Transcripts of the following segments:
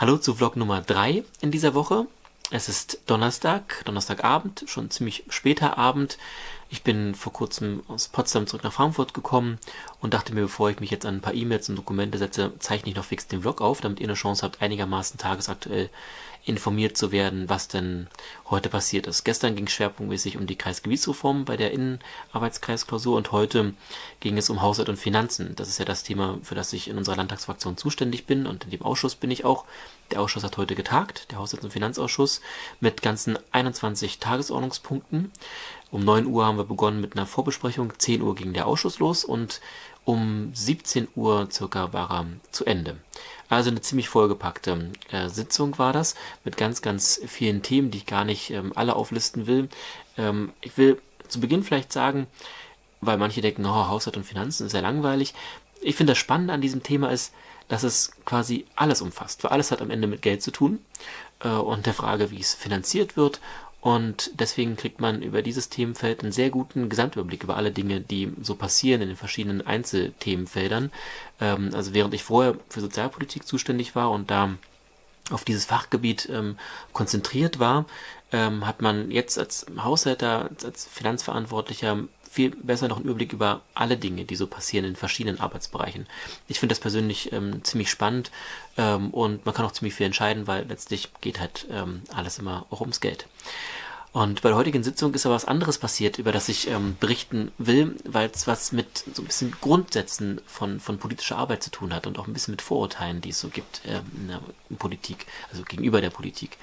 Hallo zu Vlog Nummer 3 in dieser Woche. Es ist Donnerstag, Donnerstagabend, schon ziemlich später Abend. Ich bin vor kurzem aus Potsdam zurück nach Frankfurt gekommen und dachte mir, bevor ich mich jetzt an ein paar E-Mails und Dokumente setze, zeichne ich noch fix den Vlog auf, damit ihr eine Chance habt, einigermaßen tagesaktuell informiert zu werden, was denn heute passiert ist. Gestern ging es schwerpunktmäßig um die Kreisgebietsreform bei der Innenarbeitskreisklausur und heute ging es um Haushalt und Finanzen. Das ist ja das Thema, für das ich in unserer Landtagsfraktion zuständig bin und in dem Ausschuss bin ich auch. Der Ausschuss hat heute getagt, der Haushalts- und Finanzausschuss, mit ganzen 21 Tagesordnungspunkten. Um 9 Uhr haben wir begonnen mit einer Vorbesprechung, 10 Uhr ging der Ausschuss los und um 17 Uhr circa war er zu Ende. Also eine ziemlich vollgepackte äh, Sitzung war das, mit ganz, ganz vielen Themen, die ich gar nicht ähm, alle auflisten will. Ähm, ich will zu Beginn vielleicht sagen, weil manche denken, oh, Haushalt und Finanzen ist sehr langweilig. Ich finde das Spannende an diesem Thema ist, dass es quasi alles umfasst, weil alles hat am Ende mit Geld zu tun äh, und der Frage, wie es finanziert wird und deswegen kriegt man über dieses Themenfeld einen sehr guten Gesamtüberblick über alle Dinge, die so passieren in den verschiedenen Einzelthemenfeldern. Ähm, also während ich vorher für Sozialpolitik zuständig war und da auf dieses Fachgebiet ähm, konzentriert war, ähm, hat man jetzt als Haushälter, als Finanzverantwortlicher viel besser noch einen Überblick über alle Dinge, die so passieren in verschiedenen Arbeitsbereichen. Ich finde das persönlich ähm, ziemlich spannend ähm, und man kann auch ziemlich viel entscheiden, weil letztlich geht halt ähm, alles immer auch ums Geld. Und bei der heutigen Sitzung ist aber was anderes passiert, über das ich ähm, berichten will, weil es was mit so ein bisschen Grundsätzen von, von politischer Arbeit zu tun hat und auch ein bisschen mit Vorurteilen, die es so gibt ähm, in der Politik, also gegenüber der Politik.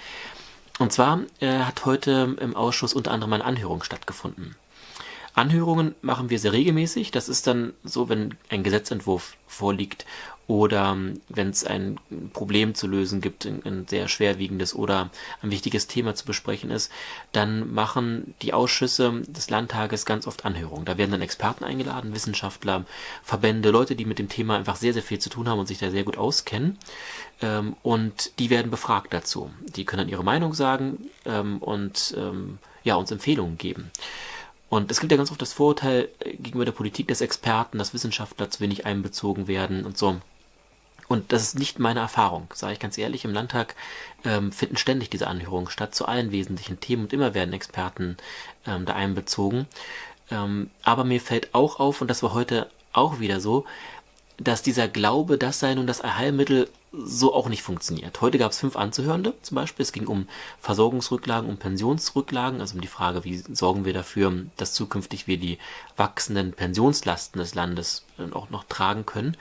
Und zwar äh, hat heute im Ausschuss unter anderem eine Anhörung stattgefunden. Anhörungen machen wir sehr regelmäßig. Das ist dann so, wenn ein Gesetzentwurf vorliegt oder ähm, wenn es ein Problem zu lösen gibt, ein, sehr schwerwiegendes oder ein wichtiges Thema zu besprechen ist, dann machen die Ausschüsse des Landtages ganz oft Anhörungen. Da werden dann Experten eingeladen, Wissenschaftler, Verbände, Leute, die mit dem Thema einfach sehr, sehr viel zu tun haben und sich da sehr gut auskennen. Ähm, und die werden befragt dazu. Die können dann ihre Meinung sagen ähm, und ja, uns Empfehlungen geben. Und es gibt ja ganz oft das Vorurteil äh, gegenüber der Politik, dass Experten, dass Wissenschaftler zu wenig einbezogen werden und so. Und das ist nicht meine Erfahrung, sage ich ganz ehrlich. Im Landtag ähm, finden ständig diese Anhörungen statt zu allen wesentlichen Themen und immer werden Experten ähm, da einbezogen. Ähm, aber mir fällt auch auf, und das war heute auch wieder so, dass dieser Glaube, das sei nun das Allheilmittel, so auch nicht funktioniert. Heute gab es fünf Anzuhörende zum Beispiel. Es ging um Versorgungsrücklagen, um Pensionsrücklagen, also um die Frage, wie sorgen wir dafür, dass zukünftig wir die wachsenden Pensionslasten des Landes äh, auch noch tragen können.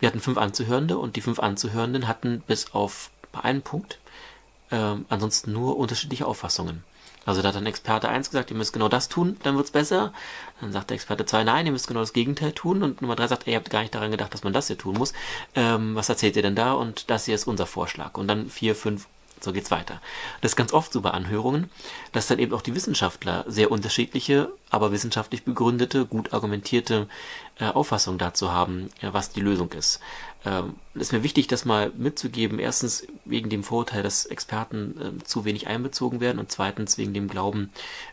Wir hatten fünf Anzuhörende und die fünf Anzuhörenden hatten bis auf einen Punkt äh, ansonsten nur unterschiedliche Auffassungen. Also da hat ein Experte 1 gesagt, ihr müsst genau das tun, dann wird's besser. Dann sagt der Experte 2, nein, ihr müsst genau das Gegenteil tun. Und Nummer 3 sagt, ihr habt gar nicht daran gedacht, dass man das hier tun muss. Ähm, was erzählt ihr denn da? Und das hier ist unser Vorschlag. Und dann 4, 5 so geht's weiter. Das ist ganz oft so bei Anhörungen, dass dann eben auch die Wissenschaftler sehr unterschiedliche, aber wissenschaftlich begründete, gut argumentierte äh, Auffassungen dazu haben, äh, was die Lösung ist. Ähm, ist mir wichtig, das mal mitzugeben. Erstens wegen dem Vorurteil, dass Experten äh, zu wenig einbezogen werden und zweitens wegen dem Glauben,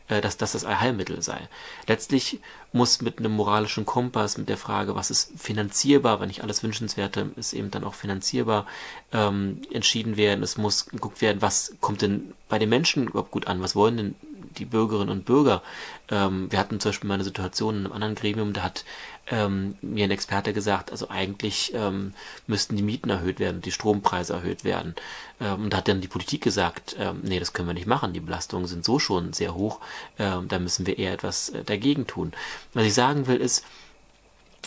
äh, dass das das Allheilmittel sei. Letztlich muss mit einem moralischen Kompass, mit der Frage, was ist finanzierbar, wenn nicht alles Wünschenswerte ist eben dann auch finanzierbar, ähm, entschieden werden. Es muss geguckt werden, was kommt denn bei den Menschen überhaupt gut an, was wollen denn die Bürgerinnen und Bürger. Ähm, wir hatten zum Beispiel mal eine Situation in einem anderen Gremium, da hat ähm, mir ein Experte gesagt, also eigentlich ähm, müssten die Mieten erhöht werden, die Strompreise erhöht werden. Ähm, und da hat dann die Politik gesagt, ähm, nee, das können wir nicht machen, die Belastungen sind so schon sehr hoch, ähm, da müssen wir eher etwas äh, dagegen tun. Was ich sagen will ist,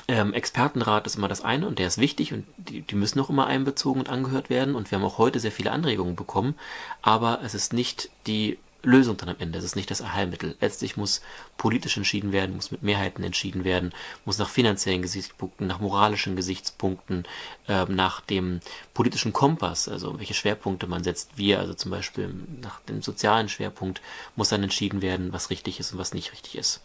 ähm, Expertenrat ist immer das eine und der ist wichtig und die, die müssen auch immer einbezogen und angehört werden und wir haben auch heute sehr viele Anregungen bekommen, aber es ist nicht die Lösung dann am Ende. Es ist nicht das Allheilmittel. Letztlich muss politisch entschieden werden, muss mit Mehrheiten entschieden werden, muss nach finanziellen Gesichtspunkten, nach moralischen Gesichtspunkten, äh, nach dem politischen Kompass, also welche Schwerpunkte man setzt. Wir, also zum Beispiel nach dem sozialen Schwerpunkt, muss dann entschieden werden, was richtig ist und was nicht richtig ist.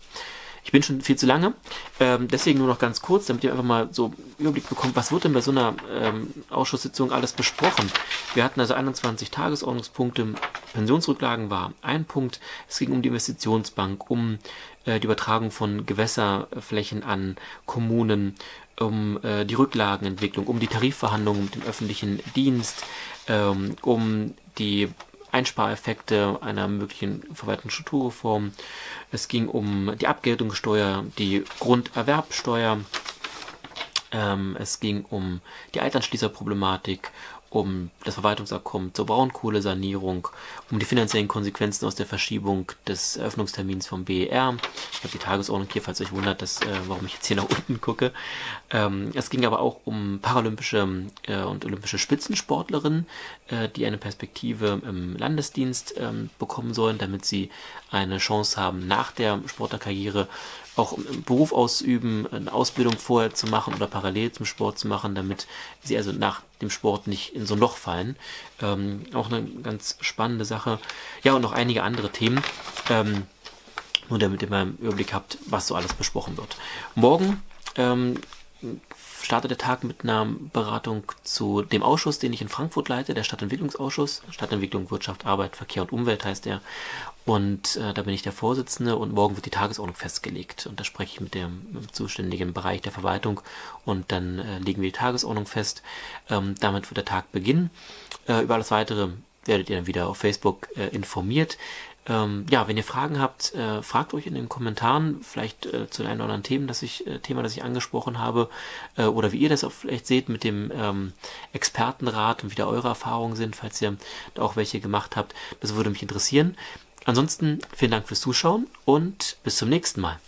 Ich bin schon viel zu lange, ähm, deswegen nur noch ganz kurz, damit ihr einfach mal so Überblick bekommt, was wird denn bei so einer ähm, Ausschusssitzung alles besprochen. Wir hatten also 21 Tagesordnungspunkte, Pensionsrücklagen war ein Punkt, es ging um die Investitionsbank, um äh, die Übertragung von Gewässerflächen an Kommunen, um äh, die Rücklagenentwicklung, um die Tarifverhandlungen mit dem öffentlichen Dienst, ähm, um die Einspareffekte einer möglichen Verwaltungsstrukturreform. Es ging um die Abgeltungssteuer, die Grunderwerbsteuer. Ähm, es ging um die Alternschließerproblematik, um das Verwaltungsabkommen zur Braunkohlesanierung, um die finanziellen Konsequenzen aus der Verschiebung des Eröffnungstermins vom BER. Ich habe die Tagesordnung hier, falls euch wundert, dass, äh, warum ich jetzt hier nach unten gucke. Ähm, es ging aber auch um paralympische äh, und olympische Spitzensportlerinnen, äh, die eine Perspektive im Landesdienst ähm, bekommen sollen, damit sie eine Chance haben, nach der Sportlerkarriere auch im Beruf ausüben, eine Ausbildung vorher zu machen oder parallel zum Sport zu machen, damit sie also nach dem Sport nicht in so ein Loch fallen. Ähm, auch eine ganz spannende Sache. Ja, und noch einige andere Themen. Ähm, nur damit ihr mal einen Überblick habt, was so alles besprochen wird. Morgen ähm, startet der Tag mit einer Beratung zu dem Ausschuss, den ich in Frankfurt leite, der Stadtentwicklungsausschuss. Stadtentwicklung, Wirtschaft, Arbeit, Verkehr und Umwelt heißt der. Und äh, da bin ich der Vorsitzende und morgen wird die Tagesordnung festgelegt. Und da spreche ich mit dem, mit dem zuständigen Bereich der Verwaltung und dann äh, legen wir die Tagesordnung fest. Ähm, damit wird der Tag beginnen. Äh, über alles weitere werdet ihr dann wieder auf Facebook äh, informiert. Ähm, ja, wenn ihr Fragen habt, äh, fragt euch in den Kommentaren, vielleicht äh, zu den einen oder anderen Themen, das ich, äh, Thema, das ich angesprochen habe, äh, oder wie ihr das auch vielleicht seht mit dem ähm, Expertenrat und wie da eure Erfahrungen sind, falls ihr da auch welche gemacht habt. Das würde mich interessieren. Ansonsten vielen Dank fürs Zuschauen und bis zum nächsten Mal.